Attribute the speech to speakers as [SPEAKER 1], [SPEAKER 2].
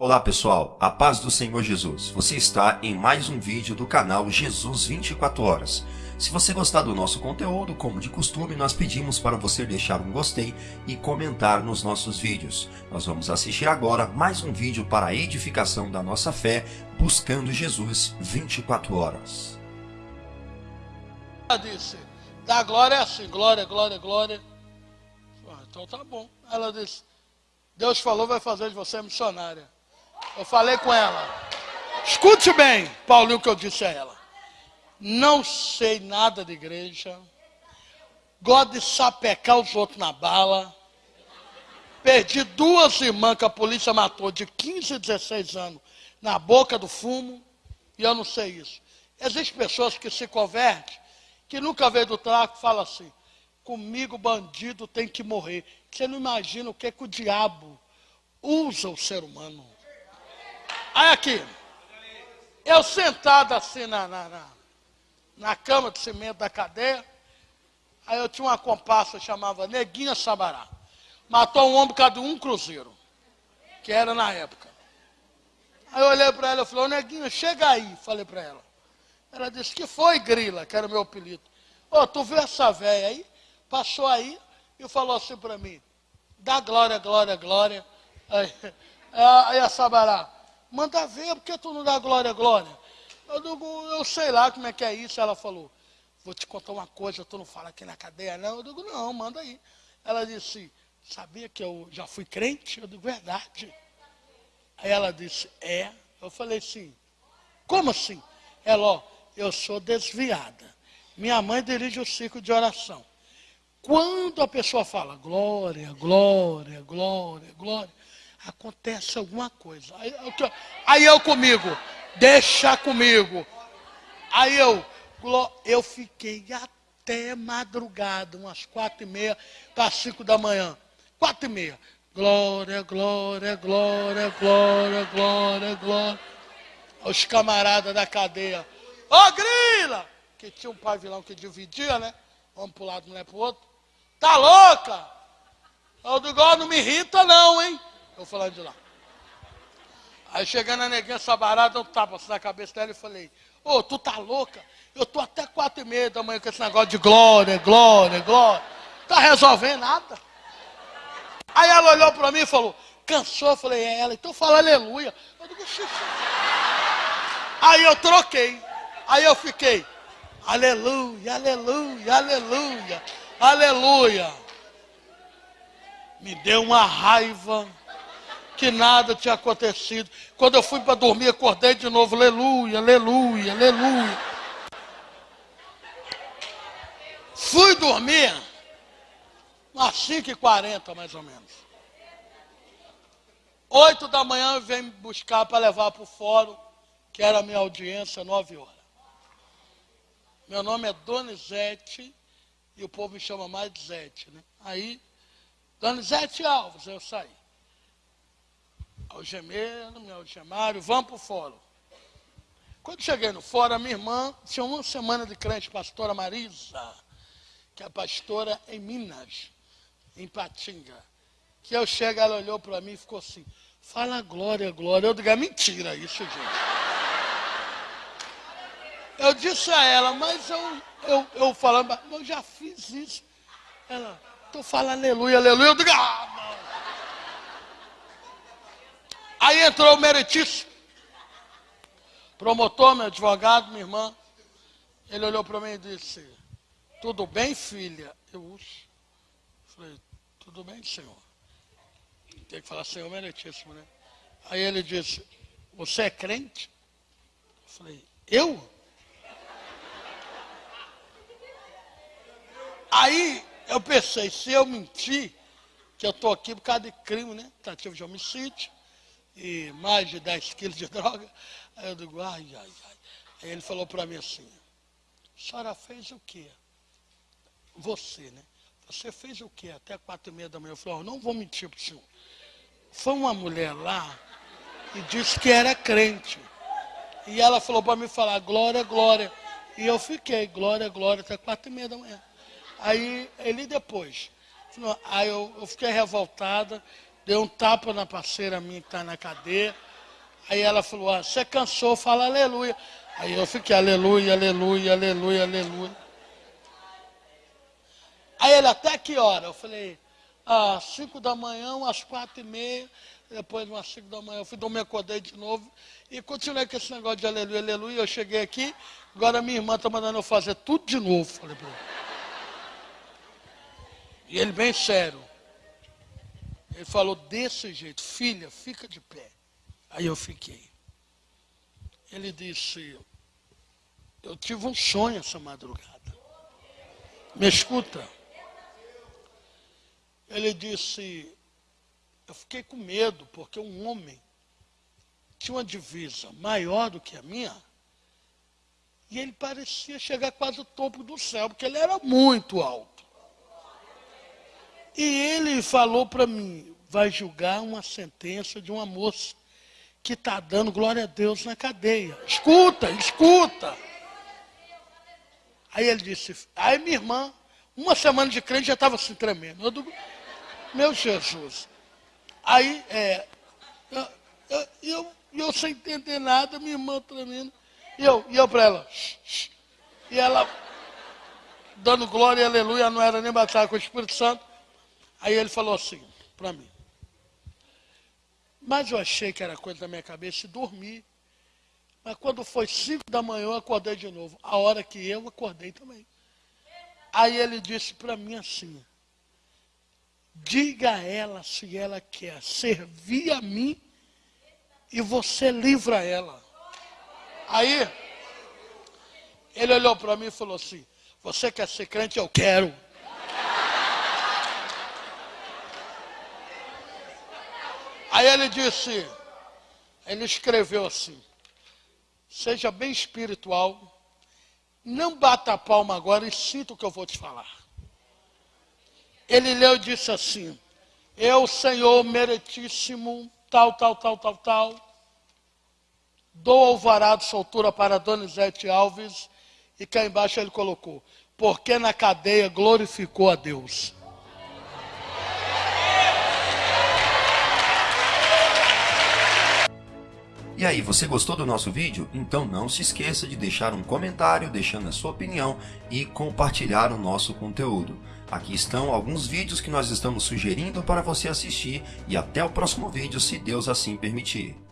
[SPEAKER 1] Olá pessoal, a paz do Senhor Jesus. Você está em mais um vídeo do canal Jesus 24 Horas. Se você gostar do nosso conteúdo, como de costume, nós pedimos para você deixar um gostei e comentar nos nossos vídeos. Nós vamos assistir agora mais um vídeo para a edificação da nossa fé, buscando Jesus 24 horas.
[SPEAKER 2] Ela disse, da glória assim, glória, glória, glória. Ah, então tá bom. Ela disse, Deus falou, vai fazer de você missionária. Eu falei com ela, escute bem, Paulinho, o que eu disse a ela. Não sei nada de igreja, gosto de sapecar os outros na bala. Perdi duas irmãs que a polícia matou de 15 e 16 anos na boca do fumo, e eu não sei isso. Existem pessoas que se convertem, que nunca veio do tráfico, fala assim, comigo bandido tem que morrer. Você não imagina o que, é que o diabo usa o ser humano. Aí aqui, eu sentado assim na, na, na, na cama de cimento da cadeia, aí eu tinha uma comparsa chamava Neguinha Sabará. Matou um homem por causa de um cruzeiro, que era na época. Aí eu olhei para ela e falei, Neguinha, chega aí, falei para ela. Ela disse, que foi, Grila, que era o meu apelido. Ô, tu viu essa velha aí? Passou aí e falou assim para mim, dá glória, glória, glória. Aí, aí a Sabará, Manda ver, porque tu não dá glória, glória? Eu digo, eu sei lá como é que é isso. Ela falou, vou te contar uma coisa, tu não fala aqui na cadeia, não? Eu digo, não, manda aí. Ela disse, sabia que eu já fui crente? Eu digo, verdade. Aí ela disse, é. Eu falei, sim. Como assim? Ela, ó, eu sou desviada. Minha mãe dirige o ciclo de oração. Quando a pessoa fala glória, glória, glória, glória, acontece alguma coisa. Aí, aí eu comigo, deixa comigo. Aí eu, eu fiquei até madrugada, umas quatro e meia para cinco da manhã. Quatro e meia. Glória, glória, glória, glória, glória, glória. Os camaradas da cadeia. Ô oh, grila! Que tinha um pavilhão que dividia, né? Vamos para um lado, mulher para o outro. Tá louca? Eu digo, não me irrita não, hein? Eu falando de lá. Aí chegando a neguinha sabarada, eu tapa assim na cabeça dela e falei, ô, oh, tu tá louca? Eu tô até quatro e meia da manhã com esse negócio de glória, glória, glória. Tá resolvendo nada. Aí ela olhou para mim e falou, cansou? Eu falei, é ela, então fala aleluia. Eu digo, xixi. Aí eu troquei. Aí eu fiquei, aleluia, aleluia, aleluia, aleluia. Me deu uma raiva que nada tinha acontecido. Quando eu fui para dormir, acordei de novo, aleluia, aleluia, aleluia. Fui dormir às 5h40 mais ou menos. Oito da manhã vem me buscar para levar para o fórum, que era a minha audiência, nove horas. Meu nome é Donizete e o povo me chama mais de Zete. Né? Aí, Donizete Alves, eu saí algemando, me algemaram, vamos para o fórum. Quando cheguei no fórum, minha irmã tinha uma semana de crente, pastora Marisa, que é pastora em Minas, em Patinga. Que eu chego, ela olhou para mim e ficou assim, fala glória, glória. Eu digo, é mentira isso, gente. Eu disse a ela, mas eu, eu, eu falando, eu já fiz isso. Ela, estou falando aleluia, aleluia. Eu digo, ah, Aí entrou o meritíssimo. Promotor, meu advogado, minha irmã. Ele olhou para mim e disse, tudo bem, filha? Eu falei, tudo bem, senhor. Tem que falar senhor meritíssimo, né? Aí ele disse, você é crente? Eu falei, eu? Aí eu pensei, se eu mentir, que eu estou aqui por causa de crime, né? Tentativa de homicídio e mais de 10 quilos de droga. Aí eu digo, ai, ai, ai. Aí ele falou para mim assim, a senhora fez o quê? Você, né? Você fez o quê? Até quatro e meia da manhã. Eu falei, oh, não vou mentir para o senhor. Foi uma mulher lá e disse que era crente. E ela falou para mim falar, glória, glória. E eu fiquei, glória, glória, até quatro e meia da manhã. Aí ele depois. Aí eu, eu fiquei revoltada, deu um tapa na parceira minha que está na cadeia. Aí ela falou, ah, você cansou, fala aleluia. Aí eu fiquei aleluia, aleluia, aleluia, aleluia. Aí ele, até que hora? Eu falei, às cinco da manhã, às quatro e meia. Depois, umas cinco da manhã, eu fui dormir, acordei de novo. E continuei com esse negócio de aleluia, aleluia. Eu cheguei aqui, agora minha irmã está mandando eu fazer tudo de novo. Falei. E ele bem sério. Ele falou desse jeito, filha, fica de pé. Aí eu fiquei. Ele disse, eu tive um sonho essa madrugada. Me escuta. Ele disse, eu fiquei com medo, porque um homem tinha uma divisa maior do que a minha, e ele parecia chegar quase ao topo do céu, porque ele era muito alto. E ele falou para mim, vai julgar uma sentença de uma moça que está dando glória a Deus na cadeia. Escuta, escuta. Aí ele disse, aí minha irmã, uma semana de crente já estava se tremendo. Eu digo, meu Jesus. Aí, é, eu, eu, eu, eu, sem entender nada, minha irmã tremendo. E eu, e eu para ela, e ela dando glória e aleluia, não era nem batalha com o Espírito Santo. Aí ele falou assim para mim. Mas eu achei que era coisa da minha cabeça e dormi. Mas quando foi cinco da manhã, eu acordei de novo. A hora que eu acordei também. Aí ele disse para mim assim: diga a ela se ela quer servir a mim e você livra ela. Aí, ele olhou para mim e falou assim: Você quer ser crente? Eu quero. Aí ele disse, ele escreveu assim: seja bem espiritual, não bata a palma agora e sinta o que eu vou te falar. Ele leu e disse assim: Eu, Senhor meritíssimo, tal, tal, tal, tal, tal, dou alvará de soltura para Donizete Alves, e cá embaixo ele colocou: Porque na cadeia glorificou a Deus.
[SPEAKER 1] E aí, você gostou do nosso vídeo? Então não se esqueça de deixar um comentário deixando a sua opinião e compartilhar o nosso conteúdo. Aqui estão alguns vídeos que nós estamos sugerindo para você assistir e até o próximo vídeo, se Deus assim permitir.